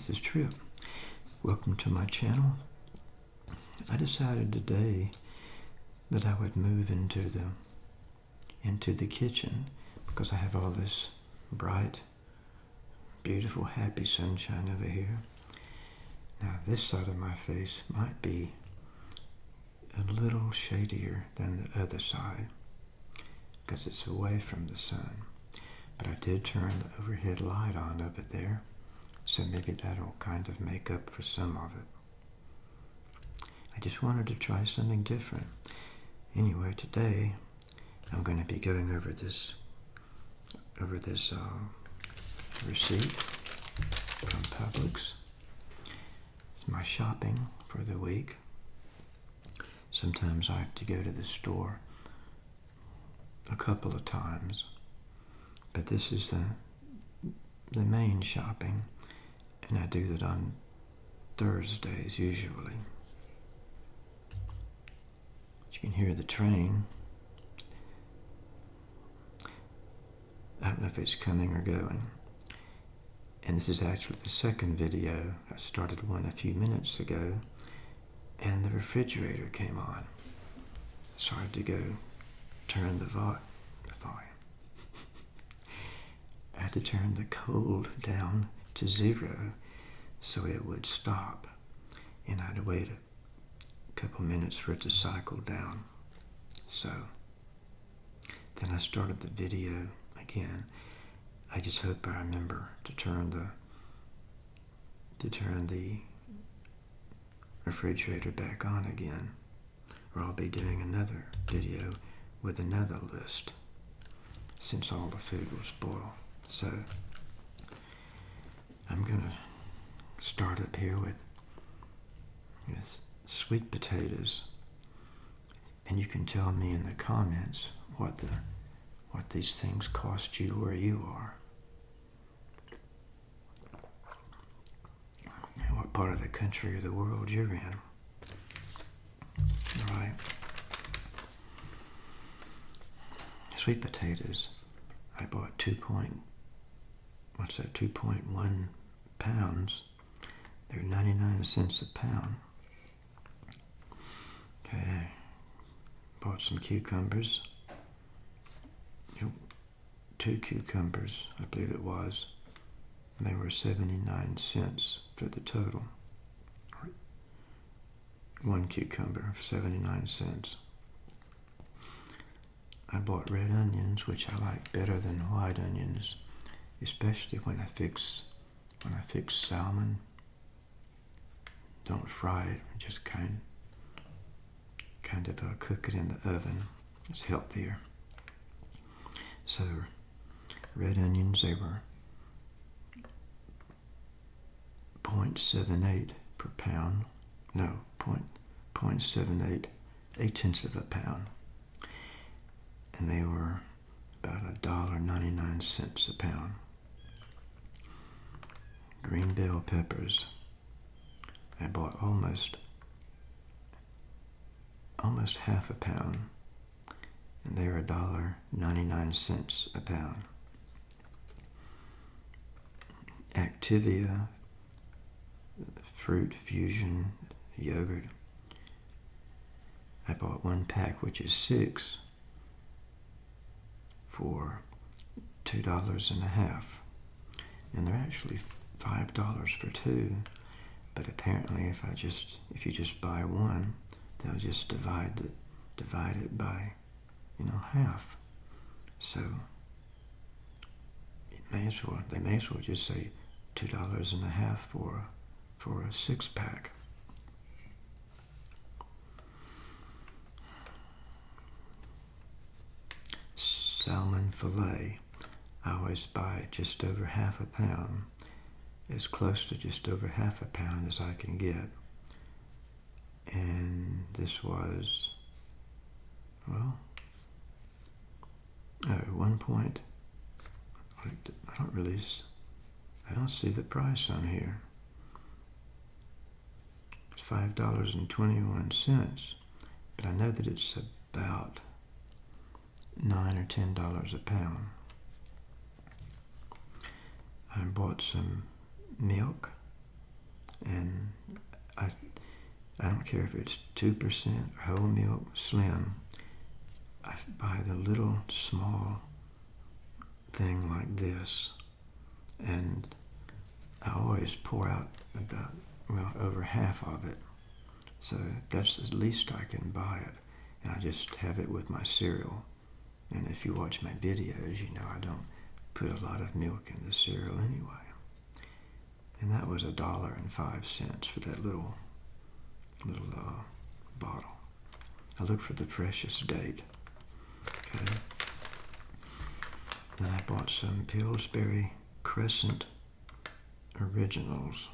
This is Trip. Welcome to my channel. I decided today that I would move into the into the kitchen because I have all this bright, beautiful, happy sunshine over here. Now this side of my face might be a little shadier than the other side because it's away from the sun. But I did turn the overhead light on over there so maybe that'll kind of make up for some of it. I just wanted to try something different. Anyway, today I'm going to be going over this over this uh, receipt from Publix. It's my shopping for the week. Sometimes I have to go to the store a couple of times, but this is the the main shopping and I do that on Thursdays usually. You can hear the train. I don't know if it's coming or going. And this is actually the second video. I started one a few minutes ago, and the refrigerator came on. Had to go turn the volume. I had to turn the cold down to zero so it would stop and I'd wait a couple minutes for it to cycle down. So then I started the video again. I just hope I remember to turn the to turn the refrigerator back on again or I'll be doing another video with another list since all the food will spoil. So I'm to start up here with, with sweet potatoes. And you can tell me in the comments what the what these things cost you where you are. And what part of the country or the world you're in. All right. Sweet potatoes. I bought two point what's that, two point one pounds. They're 99 cents a pound. Okay, bought some cucumbers. Two cucumbers, I believe it was. They were 79 cents for the total. One cucumber, 79 cents. I bought red onions, which I like better than white onions, especially when I fix when I fix salmon, don't fry it, just kind, kind of uh, cook it in the oven. It's healthier. So, red onions, they were 0.78 per pound. No, point, 0.78, eight tenths of a pound. And they were about a dollar ninety-nine cents a pound green bell peppers. I bought almost almost half a pound, and they are a dollar ninety-nine cents a pound. Activia fruit fusion yogurt. I bought one pack, which is six, for two dollars and a half, and they're actually five dollars for two but apparently if I just if you just buy one they'll just divide it divide it by you know half. So it may as well they may as well just say two dollars and a half for for a six pack. Salmon fillet I always buy just over half a pound as close to just over half a pound as I can get. And this was, well, at one point, I don't really, I don't see the price on here. It's $5.21, but I know that it's about 9 or $10 a pound. I bought some milk, And I, I don't care if it's 2% whole milk slim. I buy the little small thing like this. And I always pour out about, well, over half of it. So that's the least I can buy it. And I just have it with my cereal. And if you watch my videos, you know I don't put a lot of milk in the cereal anyway. And that was a dollar and five cents for that little little uh, bottle. I look for the freshest date. Okay. Then I bought some Pillsbury Crescent Originals.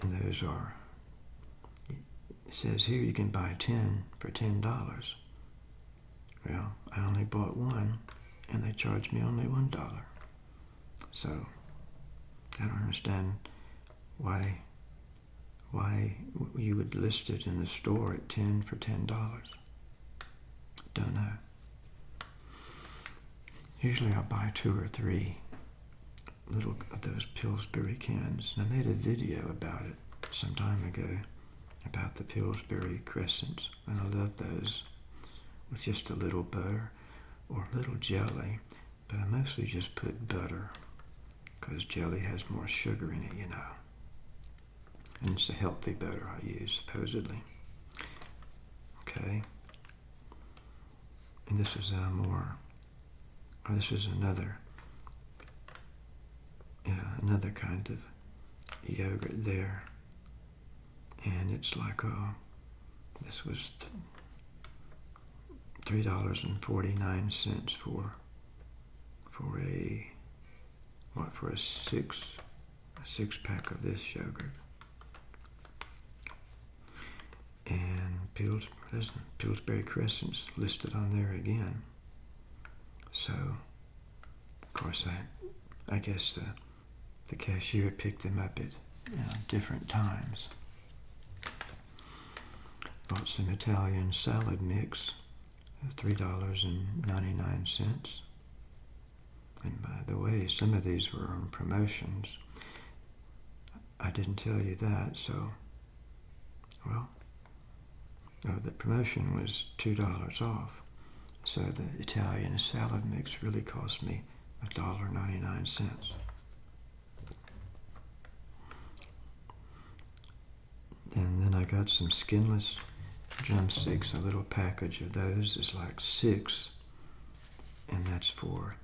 And those are, it says here you can buy 10 for $10. Well, I only bought one and they charged me only $1. So, I don't understand why why you would list it in the store at 10 for $10. Don't know. Usually I'll buy two or three little of those Pillsbury cans. And I made a video about it some time ago about the Pillsbury Crescents. And I love those with just a little butter or a little jelly. But I mostly just put butter because jelly has more sugar in it, you know. And it's a healthy butter I use, supposedly. Okay. And this is a more, oh, this is another, yeah, another kind of yogurt there. And it's like, uh, this was $3.49 for, for a, what, for a six, a six pack of this yogurt. and Pills, Pillsbury Crescent's listed on there again. So, of course, I, I guess the, the cashier picked them up at you know, different times. Bought some Italian salad mix, three dollars and ninety nine cents. And by the way, some of these were on promotions. I didn't tell you that, so well the promotion was $2 off. So the Italian salad mix really cost me $1.99. And then I got some skinless drumsticks. A little package of those is like six, and that's for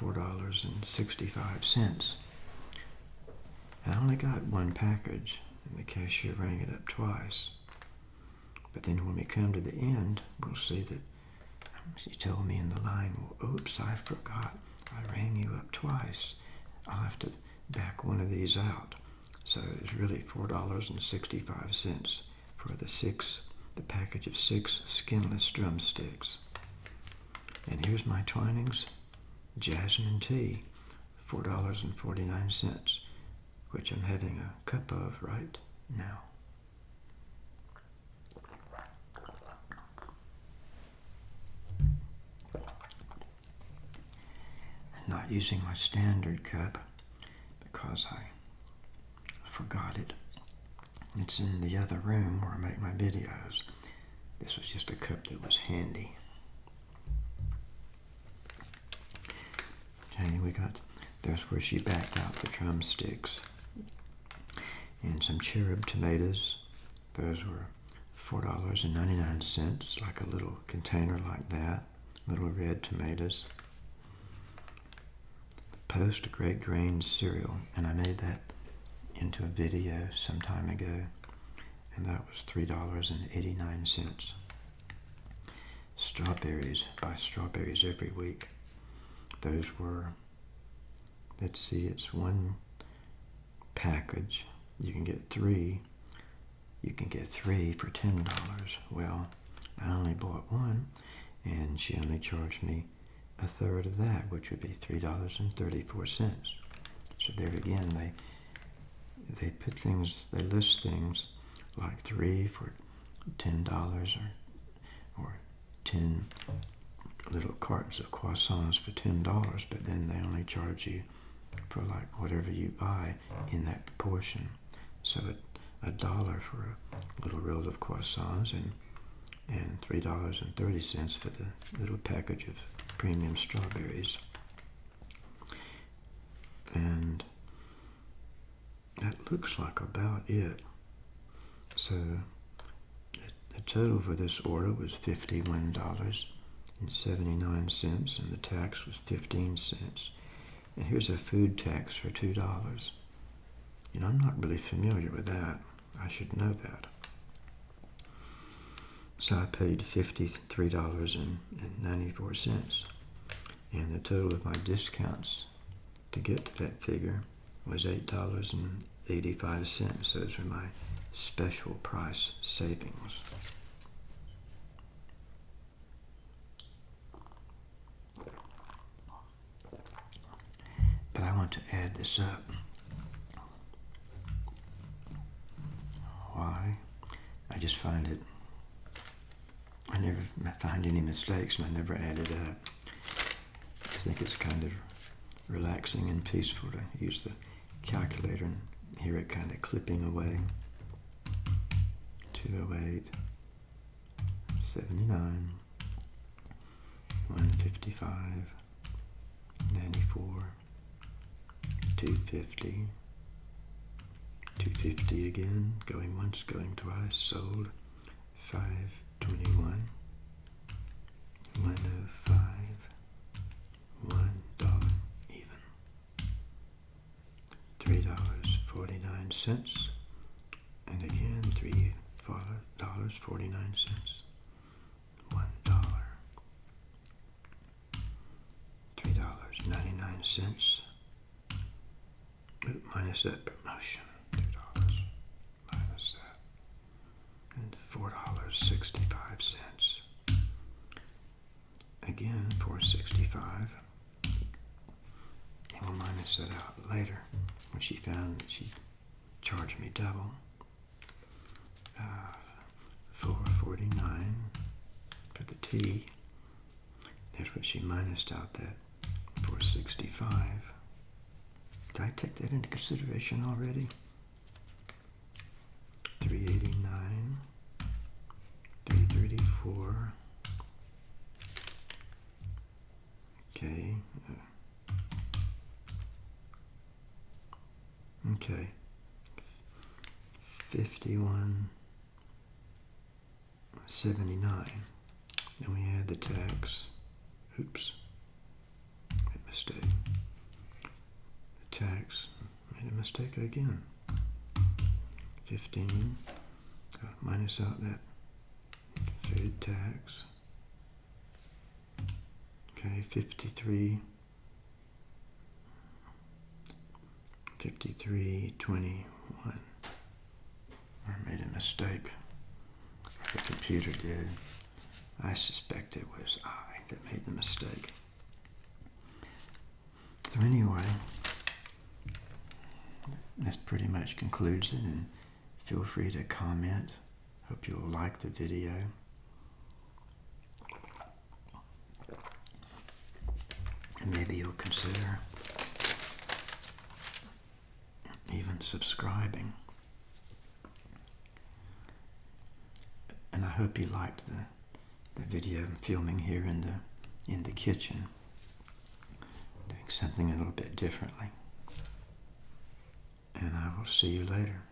$4.65. I only got one package, and the cashier rang it up twice. But then when we come to the end, we'll see that she told me in the line, well, oops, I forgot. I rang you up twice. I'll have to back one of these out. So it's really $4.65 for the six, the package of six skinless drumsticks. And here's my Twinings Jasmine Tea, $4.49, which I'm having a cup of right now. not using my standard cup because I forgot it. It's in the other room where I make my videos. This was just a cup that was handy. Okay, we got, there's where she backed out the drumsticks. And some cherub tomatoes. Those were $4.99, like a little container like that. Little red tomatoes. Post Great Grain cereal, and I made that into a video some time ago, and that was $3.89. Strawberries, buy strawberries every week. Those were, let's see, it's one package. You can get three. You can get three for $10. Well, I only bought one, and she only charged me a third of that, which would be $3.34. So there again, they they put things, they list things like three for $10 or, or 10 little cartons of croissants for $10, but then they only charge you for like whatever you buy in that proportion. So a, a dollar for a little roll of croissants and and three dollars and thirty cents for the little package of premium strawberries. And that looks like about it. So the total for this order was fifty-one dollars and seventy-nine cents, and the tax was fifteen cents. And here's a food tax for two dollars. You know, I'm not really familiar with that. I should know that. So I paid fifty-three dollars and ninety-four cents, and the total of my discounts to get to that figure was eight dollars and eighty-five cents. Those are my special price savings. But I want to add this up. Why? I just find it, I never find any mistakes and I never add it up. I think it's kind of relaxing and peaceful to use the calculator and hear it kind of clipping away. 208, 79, 155, 250, 250 again, going once, going twice, sold, 521, 105, one dollar even, three dollars forty nine cents, and again three dollars forty nine cents, one dollar, three dollars ninety nine cents minus that promotion, two dollars minus that, and four dollars sixty-five cents. Again, four sixty-five. And we'll minus that out later when she found that she charged me double. Uh, four forty-nine for the tea. That's what she minused out that four sixty-five. I take that into consideration already? 389, 334. Okay. Uh, okay. 51, 79. Then we add the tax. Oops. Made mistake tax. Made a mistake again. 15. Uh, minus out that food tax. Okay, 53. 53, 21. I made a mistake. The computer did. I suspect it was I that made the mistake. So anyway, this pretty much concludes it and feel free to comment. Hope you'll like the video. And maybe you'll consider even subscribing. And I hope you liked the, the video I'm filming here in the in the kitchen. Doing something a little bit differently and I will see you later.